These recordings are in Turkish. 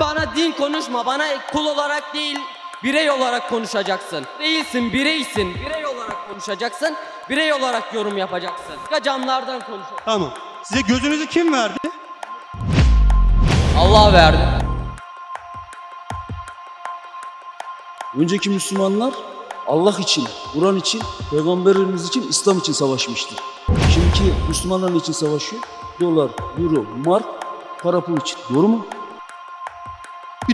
Bana din konuşma. Bana kul olarak değil, birey olarak konuşacaksın. Değilsin, bireysin. Birey olarak konuşacaksın. Birey olarak yorum yapacaksın. Camlardan konuş. Tamam. Size gözünüzü kim verdi? Allah verdi. Önceki Müslümanlar Allah için, Kur'an için, Peygamberimiz için, İslam için savaşmıştır. Şimdiki Müslümanlar için savaşıyor? Dolar, euro, mark, para pul için. Doğru mu?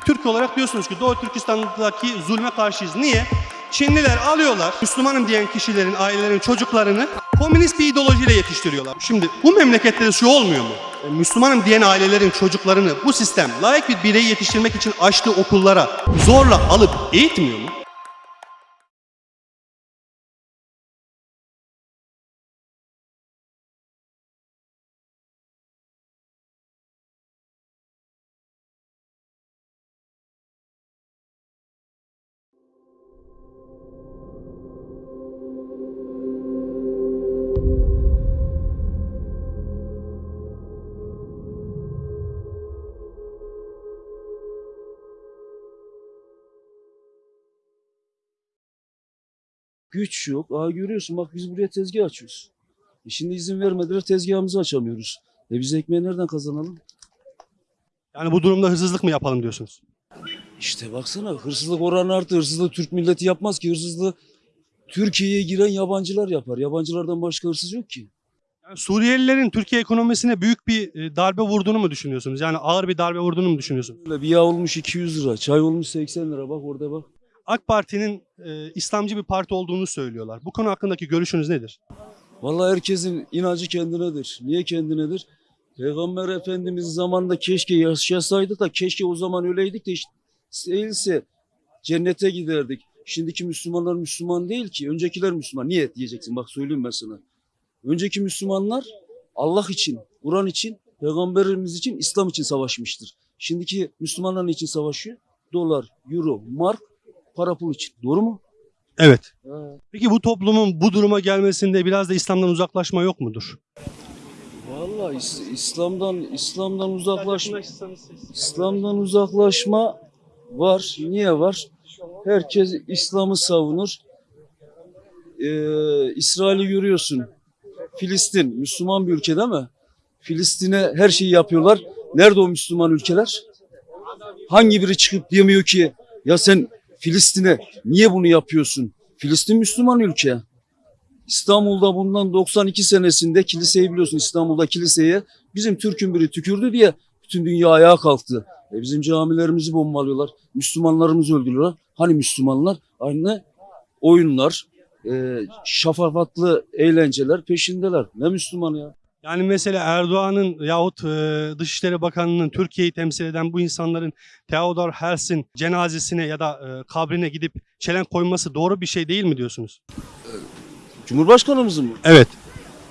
Türk olarak diyorsunuz ki Doğu Türkistan'daki zulme karşıyız. Niye? Çinliler alıyorlar Müslümanım diyen kişilerin, ailelerin çocuklarını komünist bir ideolojiyle yetiştiriyorlar. Şimdi bu memlekette de şu olmuyor mu? E, Müslümanım diyen ailelerin çocuklarını bu sistem layık bir bireyi yetiştirmek için açtığı okullara zorla alıp eğitmiyor mu? Güç yok. Aa görüyorsun bak biz buraya tezgah açıyoruz. E şimdi izin vermediler tezgahımızı açamıyoruz. E biz ekmeği nereden kazanalım? Yani bu durumda hırsızlık mı yapalım diyorsunuz? İşte baksana hırsızlık oranı arttı. Hırsızlığı Türk milleti yapmaz ki. Hırsızlığı Türkiye'ye giren yabancılar yapar. Yabancılardan başka hırsız yok ki. Yani Suriyelilerin Türkiye ekonomisine büyük bir e, darbe vurduğunu mu düşünüyorsunuz? Yani ağır bir darbe vurduğunu mu düşünüyorsunuz? Böyle bir yağ olmuş 200 lira, çay olmuş 80 lira. Bak orada bak. AK Parti'nin e, İslamcı bir parti olduğunu söylüyorlar. Bu konu hakkındaki görüşünüz nedir? Vallahi herkesin inancı kendinedir. Niye kendinedir? Peygamber Efendimiz zamanında keşke yaşasaydık da keşke o zaman öyleydik de işte değilse cennete giderdik. Şimdiki Müslümanlar Müslüman değil ki. Öncekiler Müslüman. Niye diyeceksin? Bak söyleyeyim ben sana. Önceki Müslümanlar Allah için, Kur'an için, Peygamberimiz için, İslam için savaşmıştır. Şimdiki Müslümanlar için savaşıyor? Dolar, euro, mark, para pul için. Doğru mu? Evet. Peki bu toplumun bu duruma gelmesinde biraz da İslam'dan uzaklaşma yok mudur? Vallahi İs- İslam'dan İslam'dan uzaklaşma İslam'dan uzaklaşma var. Niye var? Herkes İslam'ı savunur. Ee, İsrail'i görüyorsun. Filistin Müslüman bir ülke değil mi? Filistin'e her şeyi yapıyorlar. Nerede o Müslüman ülkeler? Hangi biri çıkıp demiyor ki ya sen Filistin'e niye bunu yapıyorsun? Filistin Müslüman ülke. İstanbul'da bundan 92 senesinde kiliseyi biliyorsun İstanbul'da kiliseye bizim Türk'ün biri tükürdü diye bütün dünya ayağa kalktı. E bizim camilerimizi bombalıyorlar. Müslümanlarımızı öldürüyorlar. Hani Müslümanlar? Aynı oyunlar, e, şafafatlı eğlenceler peşindeler. Ne Müslüman ya? Yani mesela Erdoğan'ın yahut e, Dışişleri Bakanı'nın Türkiye'yi temsil eden bu insanların Theodor Herzl'in cenazesine ya da e, kabrine gidip çelenk koyması doğru bir şey değil mi diyorsunuz? Cumhurbaşkanımızın mı? Evet.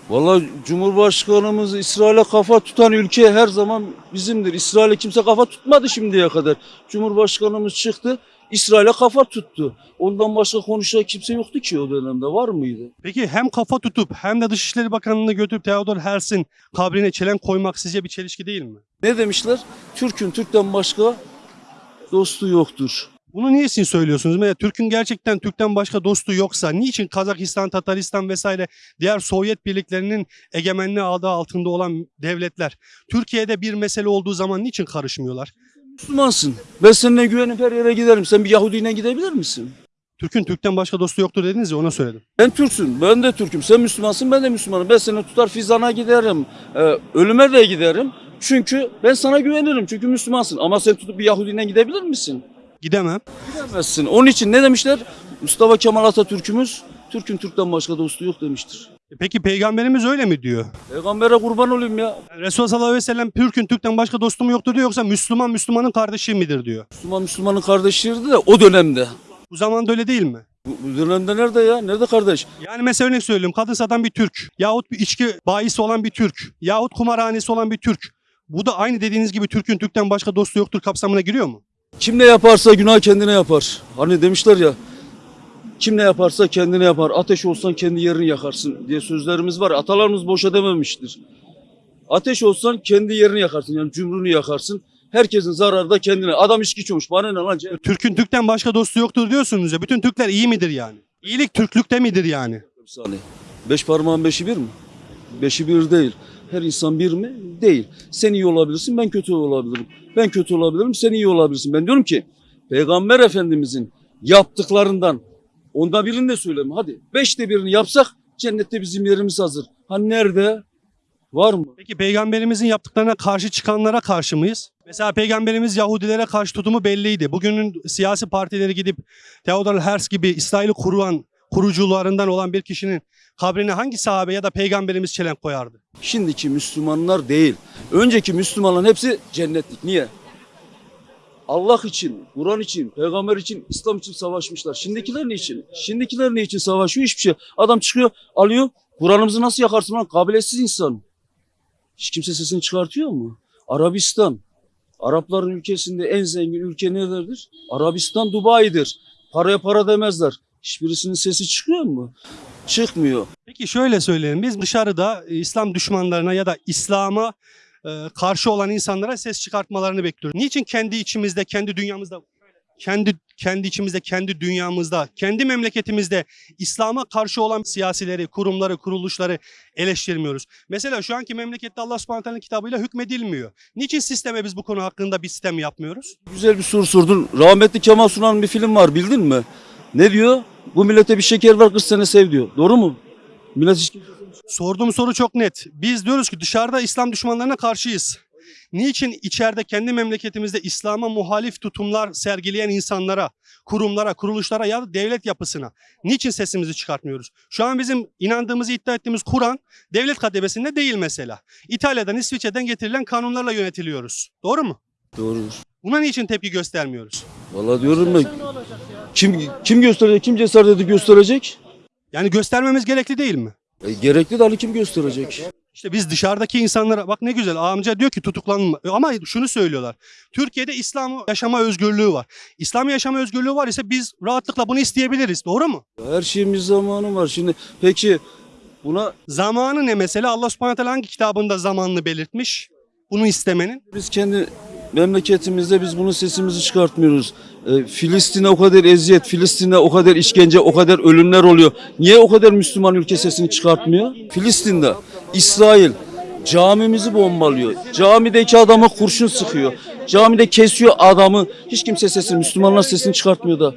Vallahi Cumhurbaşkanımız İsrail'e kafa tutan ülke her zaman bizimdir. İsrail'e kimse kafa tutmadı şimdiye kadar. Cumhurbaşkanımız çıktı, İsrail'e kafa tuttu. Ondan başka konuşacak kimse yoktu ki o dönemde. Var mıydı? Peki hem kafa tutup hem de Dışişleri Bakanı'nı götürüp Theodor Herzl'in kabrine çelenk koymak sizce bir çelişki değil mi? Ne demişler? Türk'ün Türk'ten başka dostu yoktur. Bunu niçin söylüyorsunuz? Mesela Türk'ün gerçekten Türk'ten başka dostu yoksa niçin Kazakistan, Tataristan vesaire diğer Sovyet birliklerinin egemenliği adı altında olan devletler Türkiye'de bir mesele olduğu zaman niçin karışmıyorlar? Müslümansın. Ben seninle güvenip her yere giderim. Sen bir Yahudiyle gidebilir misin? Türk'ün Türk'ten başka dostu yoktur dediniz ya ona söyledim. Ben Türksün, ben de Türk'üm. Sen Müslümansın, ben de Müslümanım. Ben seni tutar Fizan'a giderim, e, ölüme de giderim. Çünkü ben sana güvenirim. Çünkü Müslümansın. Ama sen tutup bir Yahudiyle gidebilir misin? Gidemem. Gidemezsin. Onun için ne demişler? Mustafa Kemal Atatürk'ümüz Türk'ün Türk'ten başka dostu yok demiştir. E Peki peygamberimiz öyle mi diyor? Peygambere kurban olayım ya. Resulullah sallallahu aleyhi ve sellem Türk'ün Türk'ten başka dostu mu yoktur diyor yoksa Müslüman Müslümanın kardeşi midir diyor. Müslüman Müslümanın kardeşiydi de o dönemde. Bu zamanda öyle değil mi? Bu dönemde nerede ya? Nerede kardeş? Yani mesela örnek söyleyeyim kadın satan bir Türk yahut bir içki bayisi olan bir Türk yahut kumarhanesi olan bir Türk. Bu da aynı dediğiniz gibi Türk'ün Türk'ten başka dostu yoktur kapsamına giriyor mu? Kim ne yaparsa günah kendine yapar. Hani demişler ya. Kim ne yaparsa kendine yapar. Ateş olsan kendi yerini yakarsın diye sözlerimiz var. Atalarımız boşa dememiştir. Ateş olsan kendi yerini yakarsın. Yani cumrunu yakarsın. Herkesin zararı da kendine. Adam içki içiyormuş. Bana ne lan? Türk'ün Türk'ten başka dostu yoktur diyorsunuz ya. Bütün Türkler iyi midir yani? İyilik Türklükte midir yani? Bir saniye. Beş parmağın beşi bir mi? Beşi bir değil. Her insan bir mi? Değil. Sen iyi olabilirsin, ben kötü olabilirim. Ben kötü olabilirim, sen iyi olabilirsin. Ben diyorum ki Peygamber Efendimizin yaptıklarından onda birini de söyleme. Hadi beşte birini yapsak cennette bizim yerimiz hazır. Ha nerede? Var mı? Peki peygamberimizin yaptıklarına karşı çıkanlara karşı mıyız? Mesela peygamberimiz Yahudilere karşı tutumu belliydi. Bugünün siyasi partileri gidip Theodor Herzl gibi İsrail'i kurulan kurucularından olan bir kişinin kabrine hangi sahabe ya da peygamberimiz çelenk koyardı? Şimdiki Müslümanlar değil. Önceki Müslümanların hepsi cennetlik. Niye? Allah için, Kur'an için, peygamber için, İslam için savaşmışlar. Şimdikiler ne için? Şimdikiler ne için savaşıyor? Hiçbir şey. Adam çıkıyor, alıyor. Kur'an'ımızı nasıl yakarsın lan? Kabiletsiz insan. Hiç kimse sesini çıkartıyor mu? Arabistan. Arapların ülkesinde en zengin ülke neredir? Arabistan, Dubai'dir. Paraya para demezler. Hiçbirisinin sesi çıkıyor mu? Çıkmıyor. Peki şöyle söyleyelim. Biz dışarıda e, İslam düşmanlarına ya da İslam'a karşı olan insanlara ses çıkartmalarını bekliyoruz. Niçin kendi içimizde, kendi dünyamızda kendi kendi içimizde, kendi dünyamızda, kendi memleketimizde İslam'a karşı olan siyasileri, kurumları, kuruluşları eleştirmiyoruz. Mesela şu anki memlekette Allah subhanahu teala'nın kitabıyla hükmedilmiyor. Niçin sisteme biz bu konu hakkında bir sistem yapmıyoruz? Güzel bir soru sordun. Rahmetli Kemal Sunal'ın bir film var bildin mi? Ne diyor? Bu millete bir şeker ver 40 sene sev diyor. Doğru mu? Millet hiç Sorduğum soru çok net. Biz diyoruz ki dışarıda İslam düşmanlarına karşıyız. Niçin içeride kendi memleketimizde İslam'a muhalif tutumlar sergileyen insanlara, kurumlara, kuruluşlara ya da devlet yapısına niçin sesimizi çıkartmıyoruz? Şu an bizim inandığımızı iddia ettiğimiz Kur'an devlet kademesinde değil mesela. İtalya'dan, İsviçre'den getirilen kanunlarla yönetiliyoruz. Doğru mu? Doğrudur. Buna niçin tepki göstermiyoruz? Vallahi diyorum ben. Kim kim gösterecek? Kim cesaret edip gösterecek? Yani göstermemiz gerekli değil mi? E, gerekli de Ali kim gösterecek? İşte biz dışarıdaki insanlara bak ne güzel amca diyor ki tutuklanma ama şunu söylüyorlar. Türkiye'de İslam yaşama özgürlüğü var. İslam yaşama özgürlüğü var ise biz rahatlıkla bunu isteyebiliriz. Doğru mu? Her şeyin bir zamanı var. Şimdi peki buna Zamanı ne mesela? Allah subhanahu hangi kitabında zamanını belirtmiş? Bunu istemenin. biz kendi memleketimizde biz bunun sesimizi çıkartmıyoruz. E, Filistin'e o kadar eziyet, Filistin'e o kadar işkence, o kadar ölümler oluyor. Niye o kadar Müslüman ülke sesini çıkartmıyor? Filistin'de İsrail camimizi bombalıyor. Camideki adamı kurşun sıkıyor. Camide kesiyor adamı. Hiç kimse sesini, Müslümanlar sesini çıkartmıyor da.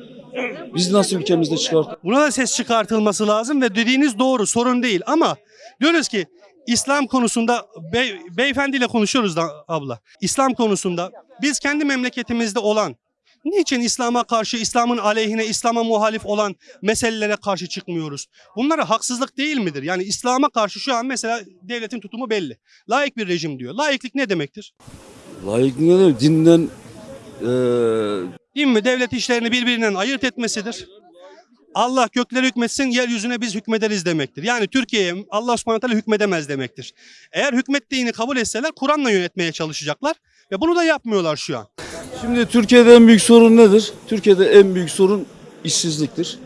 Biz nasıl ülkemizde çıkart? Buna da ses çıkartılması lazım ve dediğiniz doğru sorun değil ama diyoruz ki İslam konusunda bey, beyefendiyle konuşuyoruz da abla. İslam konusunda biz kendi memleketimizde olan niçin İslam'a karşı, İslam'ın aleyhine, İslam'a muhalif olan meselelere karşı çıkmıyoruz? Bunlara haksızlık değil midir? Yani İslam'a karşı şu an mesela devletin tutumu belli. Laik bir rejim diyor. Laiklik ne demektir? Layık ne demek? Dinden eee Din mi devlet işlerini birbirinden ayırt etmesidir. Allah gökleri hükmetsin, yeryüzüne biz hükmederiz demektir. Yani Türkiye'ye Allah subhanahu teala hükmedemez demektir. Eğer hükmettiğini kabul etseler Kur'an'la yönetmeye çalışacaklar ve bunu da yapmıyorlar şu an. Şimdi Türkiye'de en büyük sorun nedir? Türkiye'de en büyük sorun işsizliktir.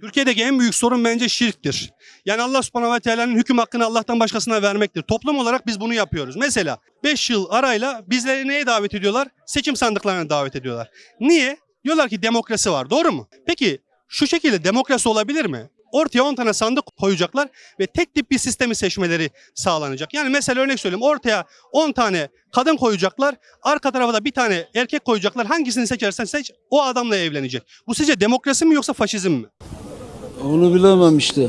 Türkiye'deki en büyük sorun bence şirktir. Yani Allah subhanahu ve teala'nın hüküm hakkını Allah'tan başkasına vermektir. Toplum olarak biz bunu yapıyoruz. Mesela 5 yıl arayla bizleri neye davet ediyorlar? Seçim sandıklarına davet ediyorlar. Niye? Diyorlar ki demokrasi var. Doğru mu? Peki şu şekilde demokrasi olabilir mi? Ortaya 10 tane sandık koyacaklar ve tek tip bir sistemi seçmeleri sağlanacak. Yani mesela örnek söyleyeyim ortaya 10 tane kadın koyacaklar. Arka tarafa da bir tane erkek koyacaklar. Hangisini seçersen seç o adamla evlenecek. Bu sizce demokrasi mi yoksa faşizm mi? Onu bilemem işte.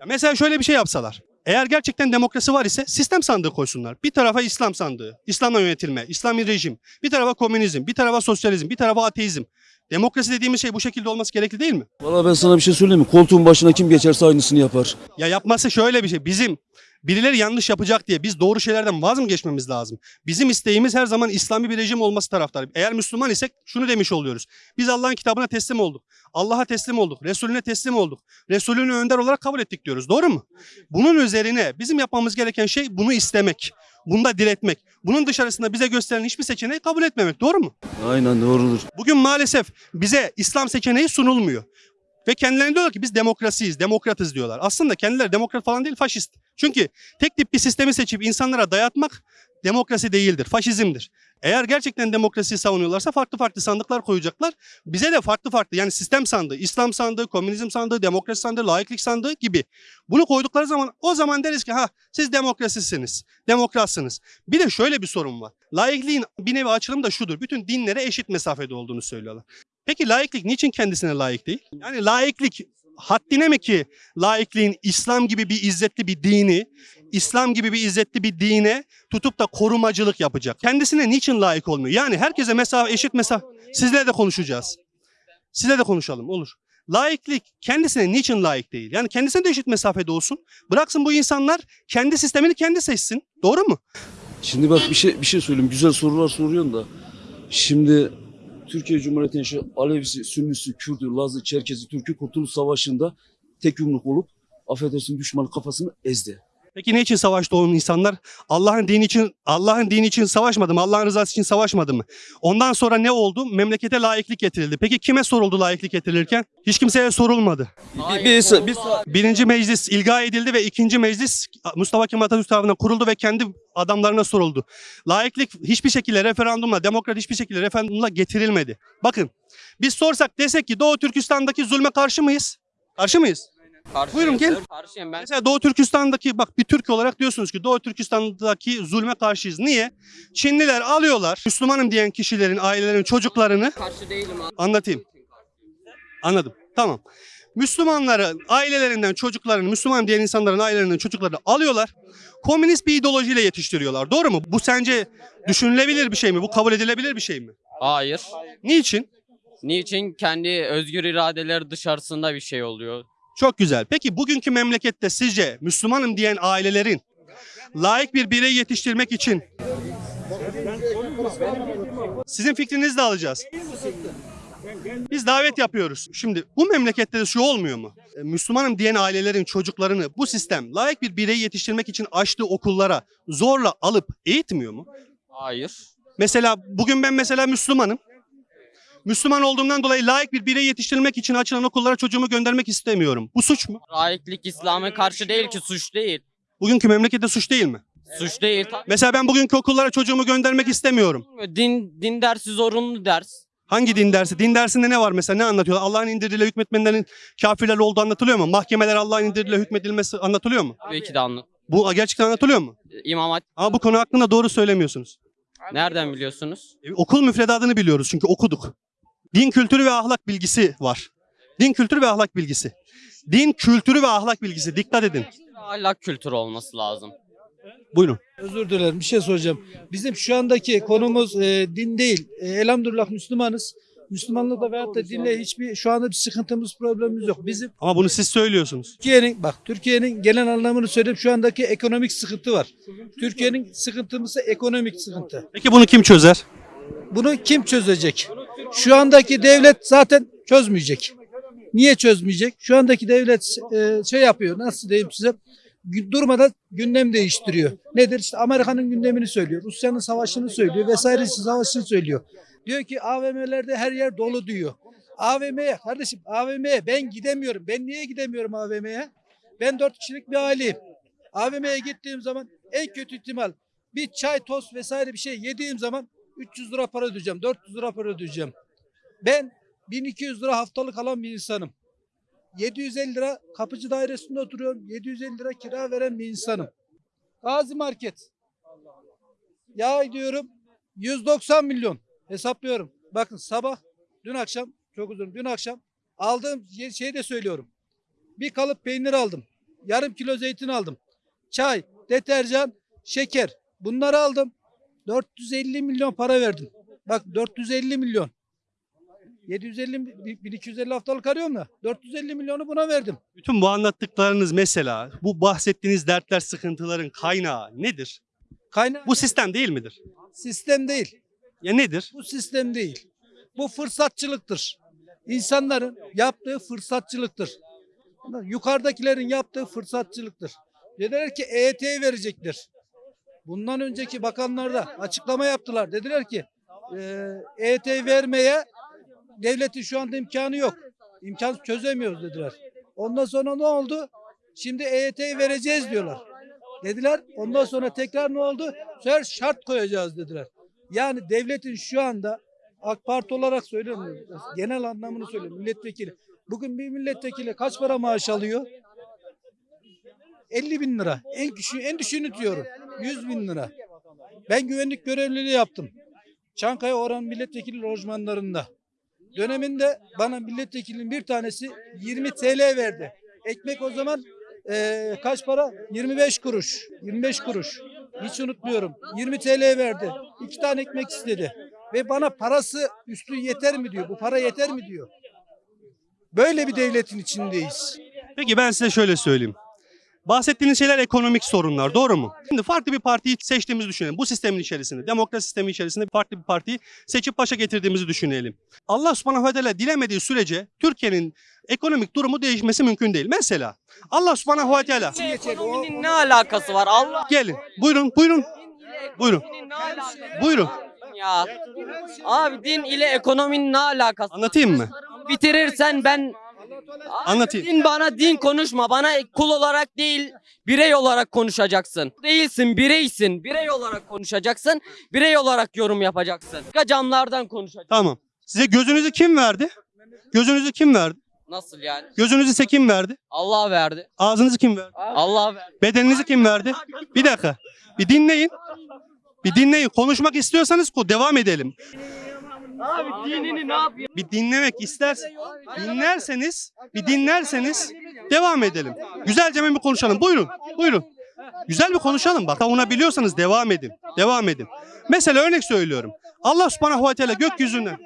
Ya mesela şöyle bir şey yapsalar. Eğer gerçekten demokrasi var ise sistem sandığı koysunlar. Bir tarafa İslam sandığı, İslam'la yönetilme, İslami rejim. Bir tarafa komünizm, bir tarafa sosyalizm, bir tarafa ateizm. Demokrasi dediğimiz şey bu şekilde olması gerekli değil mi? Valla ben sana bir şey söyleyeyim mi? Koltuğun başına kim geçerse aynısını yapar. Ya yapması şöyle bir şey. Bizim birileri yanlış yapacak diye biz doğru şeylerden vaz mı geçmemiz lazım? Bizim isteğimiz her zaman İslami bir rejim olması taraftarı. Eğer Müslüman isek şunu demiş oluyoruz. Biz Allah'ın kitabına teslim olduk. Allah'a teslim olduk. Resulüne teslim olduk. Resulünü önder olarak kabul ettik diyoruz. Doğru mu? Bunun üzerine bizim yapmamız gereken şey bunu istemek. Bunda diretmek. Bunun dışarısında bize gösterilen hiçbir seçeneği kabul etmemek. Doğru mu? Aynen doğrudur. Bugün maalesef bize İslam seçeneği sunulmuyor. Ve kendilerine diyorlar ki biz demokrasiyiz, demokratız diyorlar. Aslında kendileri demokrat falan değil, faşist. Çünkü tek tip bir sistemi seçip insanlara dayatmak demokrasi değildir, faşizmdir. Eğer gerçekten demokrasiyi savunuyorlarsa farklı farklı sandıklar koyacaklar. Bize de farklı farklı yani sistem sandığı, İslam sandığı, komünizm sandığı, demokrasi sandığı, laiklik sandığı gibi. Bunu koydukları zaman o zaman deriz ki ha siz demokrasisiniz, demokratsınız. Bir de şöyle bir sorun var. Laikliğin bir nevi açılımı da şudur. Bütün dinlere eşit mesafede olduğunu söylüyorlar. Peki laiklik niçin kendisine layık değil? Yani laiklik haddine mi ki laikliğin İslam gibi bir izzetli bir dini, İslam gibi bir izzetli bir dine tutup da korumacılık yapacak? Kendisine niçin layık olmuyor? Yani herkese mesafe, eşit mesafe. Sizle de konuşacağız. Sizle de konuşalım olur. Laiklik kendisine niçin layık değil? Yani kendisine de eşit mesafede olsun. Bıraksın bu insanlar kendi sistemini kendi seçsin. Doğru mu? Şimdi bak bir şey bir şey söyleyeyim. Güzel sorular soruyorsun da. Şimdi Türkiye Cumhuriyeti'nin şu Alevisi, Sünnisi, Kürdü, Lazı, Çerkezi, Türk'ü Kurtuluş Savaşı'nda tek yumruk olup affedersin düşmanın kafasını ezdi. Peki ne için savaştı o insanlar? Allah'ın dini için Allah'ın dini için savaşmadı mı? Allah'ın rızası için savaşmadı mı? Ondan sonra ne oldu? Memlekete layıklık getirildi. Peki kime soruldu layıklık getirilirken? Hiç kimseye sorulmadı. Bir, bir, bir, Birinci meclis ilga edildi ve ikinci meclis Mustafa Kemal Atatürk tarafından kuruldu ve kendi adamlarına soruldu. Layıklık hiçbir şekilde referandumla, demokrat hiçbir şekilde referandumla getirilmedi. Bakın biz sorsak desek ki Doğu Türkistan'daki zulme karşı mıyız? Karşı mıyız? Karşıyım. Buyurun, gel. Karşıyım ben. Mesela Doğu Türkistan'daki bak bir Türk olarak diyorsunuz ki Doğu Türkistan'daki zulme karşıyız. Niye? Çinliler alıyorlar Müslümanım diyen kişilerin, ailelerin, çocuklarını Karşı değilim abi. anlatayım. Anladım. Tamam. Müslümanların ailelerinden çocuklarını, Müslüman diyen insanların ailelerinden çocuklarını alıyorlar. Komünist bir ideolojiyle yetiştiriyorlar. Doğru mu? Bu sence düşünülebilir bir şey mi? Bu kabul edilebilir bir şey mi? Hayır. Niçin? Niçin? Kendi özgür iradeleri dışarısında bir şey oluyor. Çok güzel. Peki bugünkü memlekette sizce Müslümanım diyen ailelerin layık bir birey yetiştirmek için sizin fikrinizi de alacağız. Biz davet yapıyoruz. Şimdi bu memlekette de şu olmuyor mu? E, Müslümanım diyen ailelerin çocuklarını bu sistem layık bir birey yetiştirmek için açtığı okullara zorla alıp eğitmiyor mu? Hayır. Mesela bugün ben mesela Müslümanım. Müslüman olduğumdan dolayı layık bir birey yetiştirmek için açılan okullara çocuğumu göndermek istemiyorum. Bu suç mu? Laiklik İslam'a karşı değil ki suç değil. Bugünkü memlekette suç değil mi? Suç değil. Mesela ben bugünkü okullara çocuğumu göndermek istemiyorum. Din din dersi zorunlu ders. Hangi din dersi? Din dersinde ne var mesela? Ne anlatıyorlar? Allah'ın indirdiğiyle hükmetmenlerin kafirler olduğu anlatılıyor mu? Mahkemeler Allah'ın indirdiğiyle hükmedilmesi anlatılıyor mu? Tabii ki de anlat. Bu gerçekten anlatılıyor mu? İmam Hatip Ama bu konu hakkında doğru söylemiyorsunuz. nereden biliyorsunuz? E, Okul müfredatını biliyoruz çünkü okuduk. Din kültürü ve ahlak bilgisi var. Din kültürü ve ahlak bilgisi. Din kültürü ve ahlak bilgisi. Dikkat edin. Ahlak kültürü olması lazım. Buyurun. Özür dilerim bir şey soracağım. Bizim şu andaki konumuz e, din değil. E, elhamdülillah Müslümanız. Müslümanlıkla veyahut da dinle hiçbir şu anda bir sıkıntımız problemimiz yok. Bizim Ama bunu siz söylüyorsunuz. Türkiye'nin bak Türkiye'nin genel anlamını söyleyeyim şu andaki ekonomik sıkıntı var. Türkiye'nin sıkıntımızı ekonomik sıkıntı. Peki bunu kim çözer? Bunu kim çözecek? Şu andaki devlet zaten çözmeyecek. Niye çözmeyecek? Şu andaki devlet e, şey yapıyor. Nasıl diyeyim size? Durmadan gündem değiştiriyor. Nedir? İşte Amerika'nın gündemini söylüyor. Rusya'nın savaşını söylüyor. Vesaire savaşını söylüyor. Diyor ki AVM'lerde her yer dolu diyor. AVM'ye kardeşim AVM'ye ben gidemiyorum. Ben niye gidemiyorum AVM'ye? Ben dört kişilik bir aileyim. AVM'ye gittiğim zaman en kötü ihtimal bir çay, tost vesaire bir şey yediğim zaman 300 lira para ödeyeceğim, 400 lira para ödeyeceğim. Ben 1200 lira haftalık alan bir insanım. 750 lira kapıcı dairesinde oturuyorum. 750 lira kira veren bir insanım. Gazi Market. Ya diyorum 190 milyon hesaplıyorum. Bakın sabah dün akşam çok uzun dün akşam aldığım şeyi de söylüyorum. Bir kalıp peynir aldım. Yarım kilo zeytin aldım. Çay, deterjan, şeker. Bunları aldım. 450 milyon para verdim. Bak 450 milyon. 750 bi- 1250 haftalık arıyorum da 450 milyonu buna verdim. Bütün bu anlattıklarınız mesela, bu bahsettiğiniz dertler, sıkıntıların kaynağı nedir? Kaynağı Bu sistem değil midir? sistem değil. Ya nedir? Bu sistem değil. Bu fırsatçılıktır. İnsanların yaptığı fırsatçılıktır. Yukarıdakilerin yaptığı fırsatçılıktır. Dediler ki EYT verecekler. Bundan önceki bakanlar da açıklama yaptılar. Dediler ki e, EYT vermeye devletin şu anda imkanı yok. İmkan çözemiyoruz dediler. Ondan sonra ne oldu? Şimdi EYT vereceğiz diyorlar. dediler. Ondan sonra tekrar ne oldu? Her şart koyacağız dediler. Yani devletin şu anda AK Parti olarak söylemiyorum. Genel anlamını söylüyorum. Milletvekili. Bugün bir milletvekili kaç para maaş alıyor? 50 bin lira. En küçüğü, en düşüğünü diyorum. 100 bin lira. Ben güvenlik görevliliği yaptım. Çankaya Orhan milletvekili lojmanlarında. Döneminde bana milletvekilinin bir tanesi 20 TL verdi. Ekmek o zaman eee, kaç para? 25 kuruş. 25 kuruş. Hiç unutmuyorum. 20 TL verdi. İki tane ekmek istedi. Ve bana parası üstü yeter mi diyor. Bu para yeter mi diyor. Böyle bir devletin içindeyiz. Peki ben size şöyle söyleyeyim. Bahsettiğiniz şeyler ekonomik sorunlar doğru mu? Şimdi farklı bir partiyi seçtiğimizi düşünelim. Bu sistemin içerisinde, demokrasi sistemi içerisinde farklı bir partiyi seçip başa getirdiğimizi düşünelim. Allah subhanahu ve teala dilemediği sürece Türkiye'nin ekonomik durumu değişmesi mümkün değil. Mesela Allah subhanahu ve teala Ekonominin ne alakası var? Allah gelin buyurun buyurun buyurun buyurun ya. Abi din ile ekonominin ne alakası? anlatayım mı? Bitirirsen ben Anlatayım. Din bana din konuşma. Bana kul olarak değil, birey olarak konuşacaksın. Değilsin, bireysin. Birey olarak konuşacaksın. Birey olarak yorum yapacaksın. Camlardan konuşacaksın. Tamam. Size gözünüzü kim verdi? Gözünüzü kim verdi? Nasıl yani? Gözünüzü size kim verdi? Allah verdi. Ağzınızı kim verdi? Allah verdi. Bedeninizi kim verdi? Bir dakika. Bir dinleyin. Bir dinleyin. Konuşmak istiyorsanız devam edelim. Abi dinini ne yapıyor? Bir dinlemek istersen dinlerseniz, bir dinlerseniz devam edelim. Güzelce bir konuşalım. Buyurun. Buyurun. Güzel bir konuşalım bak. Savunabiliyorsanız devam edin. Devam edin. Mesela örnek söylüyorum. Allah subhanahu ve teala gökyüzünden.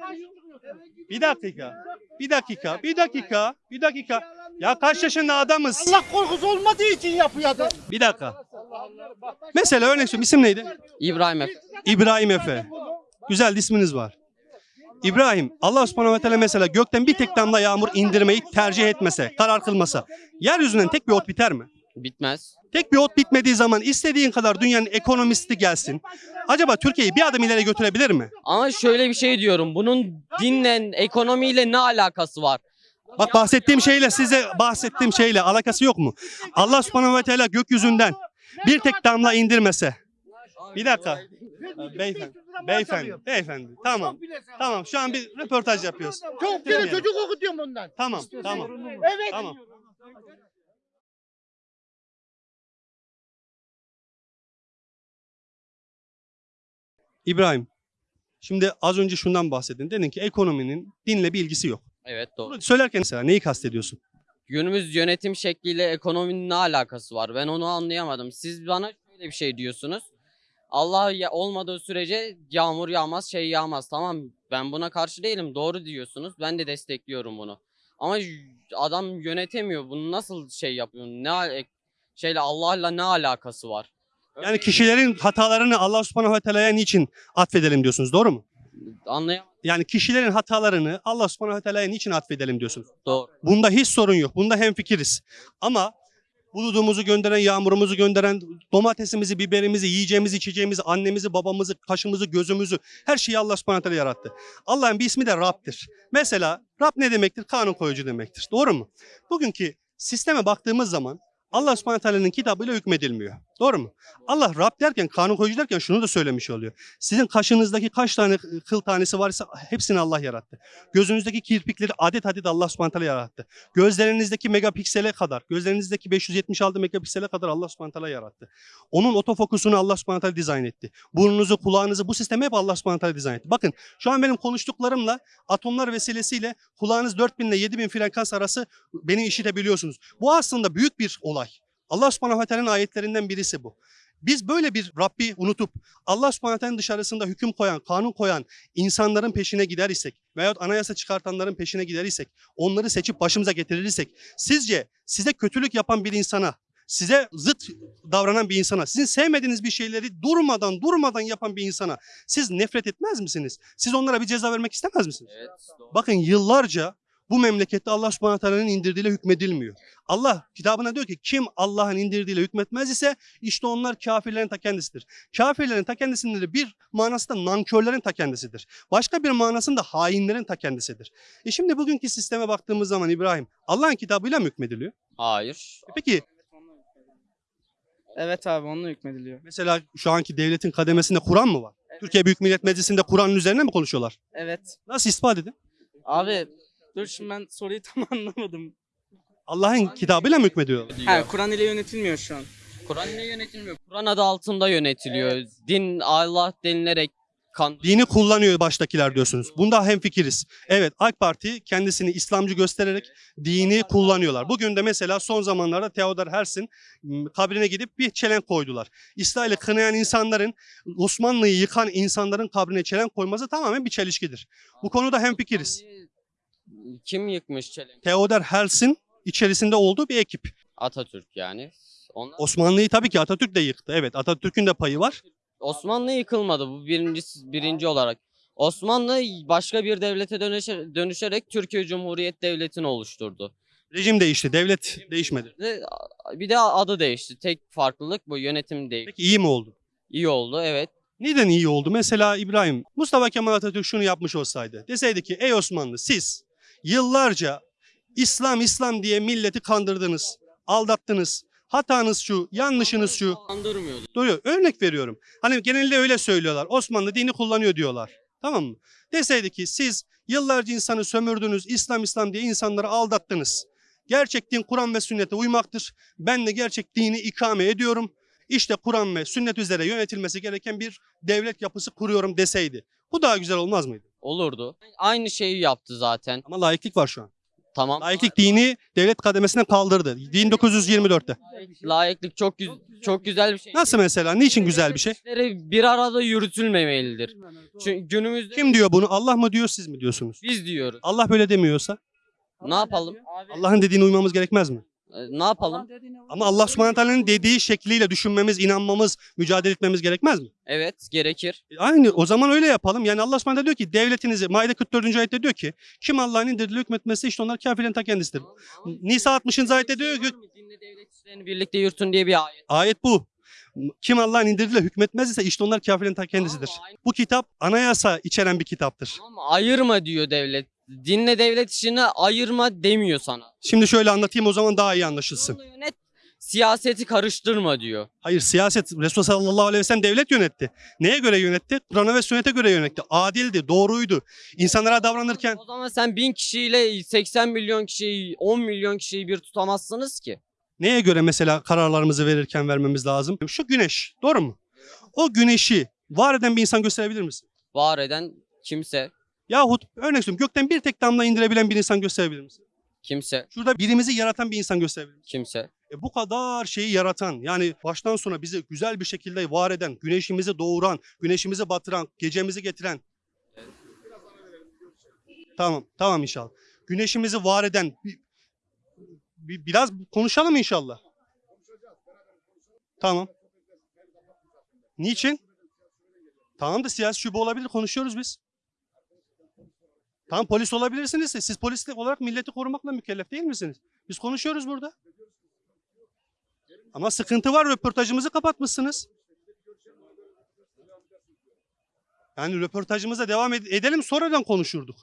Bir dakika. Bir dakika. Bir dakika. Bir dakika. Ya kaç yaşında adamız? Allah korkusu olmadığı için yapıyordu. Bir dakika. Mesela örnek söylüyorum. İsim neydi? İbrahim Efe. İbrahim Efe. Güzel isminiz var. İbrahim, Allah subhanahu ve teala mesela gökten bir tek damla yağmur indirmeyi tercih etmese, karar kılmasa, yeryüzünden tek bir ot biter mi? Bitmez. Tek bir ot bitmediği zaman istediğin kadar dünyanın ekonomisti gelsin. Acaba Türkiye'yi bir adım ileri götürebilir mi? Ama şöyle bir şey diyorum. Bunun dinle, ekonomiyle ne alakası var? Bak bahsettiğim şeyle size bahsettiğim şeyle alakası yok mu? Allah subhanahu ve teala gökyüzünden bir tek damla indirmese. Bir dakika. Beyefendi. Beyefendi. Beyefendi. Tamam. Tamam. Şu an bir röportaj yapıyoruz. Çok kere çocuk okutuyorum ondan. Tamam. Tamam. Evet. Tamam. İbrahim, şimdi az önce şundan bahsettin. Dedin ki ekonominin dinle bir ilgisi yok. Evet doğru. Bunu söylerken mesela neyi kastediyorsun? Günümüz yönetim şekliyle ekonominin ne alakası var? Ben onu anlayamadım. Siz bana şöyle bir şey diyorsunuz. Allah ya olmadığı sürece yağmur yağmaz, şey yağmaz. Tamam ben buna karşı değilim. Doğru diyorsunuz. Ben de destekliyorum bunu. Ama adam yönetemiyor. Bunu nasıl şey yapıyor? Ne şeyle Allah'la ne alakası var? Yani kişilerin hatalarını Allah subhanahu ve teala'ya niçin atfedelim diyorsunuz doğru mu? Anlayamadım. Yani kişilerin hatalarını Allah subhanahu ve teala'ya niçin atfedelim diyorsunuz? Doğru. Bunda hiç sorun yok. Bunda hemfikiriz. Ama buludumuzu gönderen, yağmurumuzu gönderen, domatesimizi, biberimizi, yiyeceğimizi, içeceğimizi, annemizi, babamızı, kaşımızı, gözümüzü her şeyi Allah subhanahu yarattı. Allah'ın bir ismi de Rab'dir. Mesela Rab ne demektir? Kanun koyucu demektir. Doğru mu? Bugünkü sisteme baktığımız zaman Allah subhanahu kitabıyla hükmedilmiyor. Doğru mu? Allah Rab derken, kanun koyucu derken şunu da söylemiş oluyor. Sizin kaşınızdaki kaç tane kıl tanesi varsa hepsini Allah yarattı. Gözünüzdeki kirpikleri adet adet Allah subhanahu yarattı. Gözlerinizdeki megapiksele kadar, gözlerinizdeki 576 megapiksele kadar Allah subhanahu yarattı. Onun otofokusunu Allah subhanahu dizayn etti. Burnunuzu, kulağınızı bu sistemi hep Allah subhanahu dizayn etti. Bakın şu an benim konuştuklarımla atomlar vesilesiyle kulağınız 4000 ile 7000 frekans arası beni işitebiliyorsunuz. Bu aslında büyük bir olay. Allah subhanahu ve teala'nın ayetlerinden birisi bu. Biz böyle bir Rabbi unutup Allah subhanahu ve teala'nın dışarısında hüküm koyan, kanun koyan insanların peşine gider isek veyahut anayasa çıkartanların peşine gider isek, onları seçip başımıza getirirsek, sizce size kötülük yapan bir insana, size zıt davranan bir insana, sizin sevmediğiniz bir şeyleri durmadan durmadan yapan bir insana siz nefret etmez misiniz? Siz onlara bir ceza vermek istemez misiniz? Evet. Doğru. Bakın yıllarca bu memlekette Allah subhanahu teala'nın indirdiğiyle hükmedilmiyor. Allah kitabına diyor ki kim Allah'ın indirdiğiyle hükmetmez ise işte onlar kafirlerin ta kendisidir. Kafirlerin ta kendisinin de bir manası da nankörlerin ta kendisidir. Başka bir manasında hainlerin ta kendisidir. E şimdi bugünkü sisteme baktığımız zaman İbrahim Allah'ın kitabıyla mı hükmediliyor? Hayır. E peki Evet abi onunla hükmediliyor. Mesela şu anki devletin kademesinde Kur'an mı var? Türkiye Büyük Millet Meclisi'nde Kur'an'ın üzerine mi konuşuyorlar? Evet. Nasıl ispat edin? Abi dur şimdi ben soruyu tam anlamadım. Allah'ın kitabıyla mı hükmediyorlar? Ha Kur'an ile yönetilmiyor şu an. Kur'an ne yönetilmiyor? Kur'an adı altında yönetiliyor. Din Allah denilerek kan Dini kullanıyor baştakiler diyorsunuz. Bunda hemfikiriz. Evet AK Parti kendisini İslamcı göstererek dini kullanıyorlar. Bugün de mesela son zamanlarda Theodor Herzl'in kabrine gidip bir çelenk koydular. İsrail'i kınayan insanların Osmanlı'yı yıkan insanların kabrine çelenk koyması tamamen bir çelişkidir. Bu konuda hemfikiriz. Kim yıkmış çelenk? Theodor Herzl'in içerisinde olduğu bir ekip. Atatürk yani. Onlar Osmanlı'yı tabii ki Atatürk de yıktı. Evet Atatürk'ün de payı var. Osmanlı yıkılmadı bu birinci birinci olarak. Osmanlı başka bir devlete dönüşe- dönüşerek Türkiye Cumhuriyet Devleti'ni oluşturdu. Rejim değişti, devlet değişmedi. Ve bir de adı değişti. Tek farklılık bu yönetim değil. Peki iyi mi oldu? İyi oldu evet. Neden iyi oldu? Mesela İbrahim, Mustafa Kemal Atatürk şunu yapmış olsaydı. Deseydi ki ey Osmanlı siz yıllarca İslam İslam diye milleti kandırdınız, aldattınız. Hatanız şu, yanlışınız şu. Andırmıyordu. Doğru. Örnek veriyorum. Hani genelde öyle söylüyorlar. Osmanlı dini kullanıyor diyorlar. Tamam mı? Deseydi ki siz yıllarca insanı sömürdünüz, İslam İslam diye insanları aldattınız. Gerçek din Kur'an ve sünnete uymaktır. Ben de gerçek dini ikame ediyorum. İşte Kur'an ve sünnet üzere yönetilmesi gereken bir devlet yapısı kuruyorum deseydi. Bu daha güzel olmaz mıydı? Olurdu. Aynı şeyi yaptı zaten. Ama laiklik var şu an. Tamam. Laiklik dini devlet kademesinden kaldırdı. 1924'te. Layıklık çok güz- çok güzel bir şey. Nasıl mesela? Niçin güzel bir şey? İşleri bir arada yürütülmemelidir. Çünkü günümüzde Kim diyor bunu? Allah mı diyor, siz mi diyorsunuz? biz diyoruz. Allah böyle demiyorsa Ne yapalım? Allah'ın dediğine uymamız gerekmez mi? Ee, Ne yapalım? Ama Allah subhanahu teala'nın dediği şekliyle düşünmemiz, inanmamız, mücadele etmemiz gerekmez mi? Evet gerekir. E, Aynı o zaman öyle yapalım. Yani Allah subhanahu teala diyor ki devletinizi, Maide 44. ayette diyor ki kim Allah'ın indirdiği hükmetmesi işte onlar kafirin ta kendisidir. Nisa 60. ayette diyor ki Dinle devlet işlerini birlikte yürütün diye bir ayet. ayet bu. Kim Allah'ın indirdiğiyle hükmetmez ise işte onlar kafirin ta kendisidir. Bu kitap anayasa içeren bir kitaptır. Ama ayırma diyor devlet. Dinle devlet işini ayırma demiyor sana. Şimdi şöyle anlatayım o zaman daha iyi anlaşılsın. Yolunu yönet, siyaseti karıştırma diyor. Hayır siyaset Resulullah sallallahu aleyhi ve sellem devlet yönetti. Neye göre yönetti? Kur'an'a ve sünnete göre yönetti. Adildi, doğruydu. İnsanlara davranırken O zaman sen bin kişiyle 80 milyon kişiyi 10 milyon kişiyi bir tutamazsınız ki. neye göre mesela kararlarımızı verirken vermemiz lazım? Şu güneş, doğru mu? O güneşi var eden bir insan gösterebilir misin? Var eden kimse, Yahut örnek söylüyorum gökten bir tek damla indirebilen bir insan gösterebilir misin? kimse, Şurada birimizi yaratan bir insan gösterebilir misin? kimse. E bu kadar şeyi yaratan yani baştan sona bizi güzel bir şekilde var eden, güneşimizi doğuran, güneşimizi batıran, gecemizi getiren. Tamam, tamam inşallah. Güneşimizi var eden bir, bir- biraz konuşalım inşallah. Tamam. Niçin? Tamam da siyasi şube olabilir konuşuyoruz biz. Tamam polis olabilirsiniz siz polis olarak milleti korumakla mükellef değil misiniz? Biz konuşuyoruz burada. Ama sıkıntı var röportajımızı kapatmışsınız. Yani röportajımıza devam ed- edelim sonradan konuşurduk.